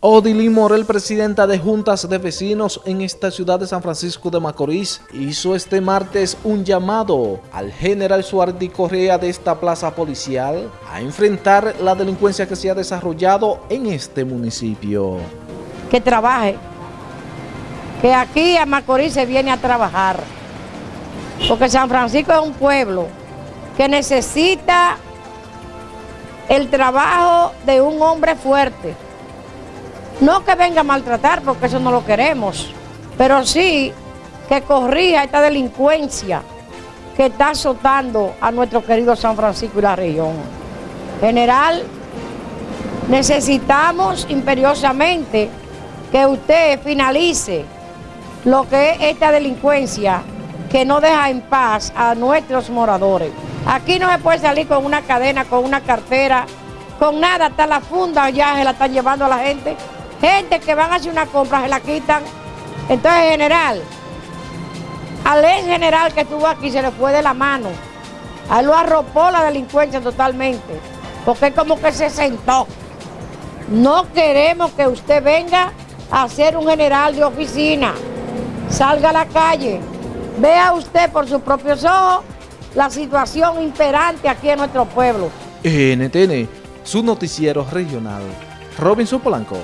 Odilín Morel, presidenta de Juntas de Vecinos en esta ciudad de San Francisco de Macorís, hizo este martes un llamado al general Suardi Correa de esta plaza policial a enfrentar la delincuencia que se ha desarrollado en este municipio. Que trabaje, que aquí a Macorís se viene a trabajar, porque San Francisco es un pueblo que necesita el trabajo de un hombre fuerte, no que venga a maltratar, porque eso no lo queremos, pero sí que corrija esta delincuencia que está azotando a nuestro querido San Francisco y la región. General, necesitamos imperiosamente que usted finalice lo que es esta delincuencia que no deja en paz a nuestros moradores. Aquí no se puede salir con una cadena, con una cartera, con nada, hasta la funda ya se la están llevando a la gente. Gente que van a hacer una compra se la quitan. Entonces, general, al ex general que estuvo aquí se le fue de la mano. A lo arropó la delincuencia totalmente, porque como que se sentó. No queremos que usted venga a ser un general de oficina. Salga a la calle, vea usted por sus propios ojos la situación imperante aquí en nuestro pueblo. NTN, su noticiero regional. Robinson Polanco.